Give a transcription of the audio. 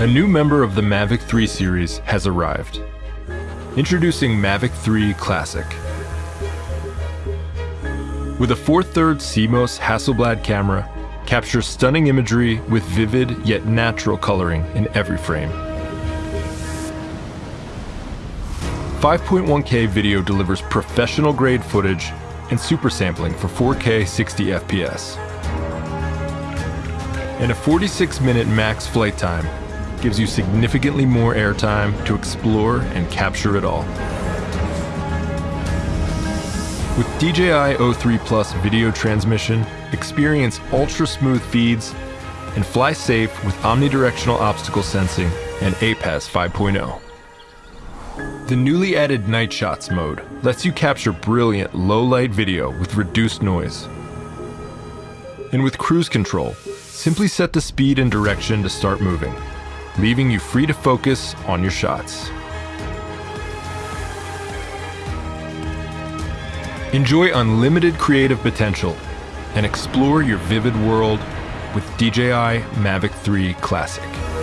A new member of the Mavic 3 series has arrived. Introducing Mavic 3 Classic. With a 4 3rd CMOS Hasselblad camera, captures stunning imagery with vivid yet natural coloring in every frame. 5.1K video delivers professional grade footage and super sampling for 4K 60 FPS. And a 46 minute max flight time gives you significantly more airtime to explore and capture it all. With DJI O3 Plus video transmission, experience ultra smooth feeds and fly safe with omnidirectional obstacle sensing and APAS 5.0. The newly added Night Shots mode lets you capture brilliant low-light video with reduced noise. And with cruise control, simply set the speed and direction to start moving, leaving you free to focus on your shots. Enjoy unlimited creative potential and explore your vivid world with DJI Mavic 3 Classic.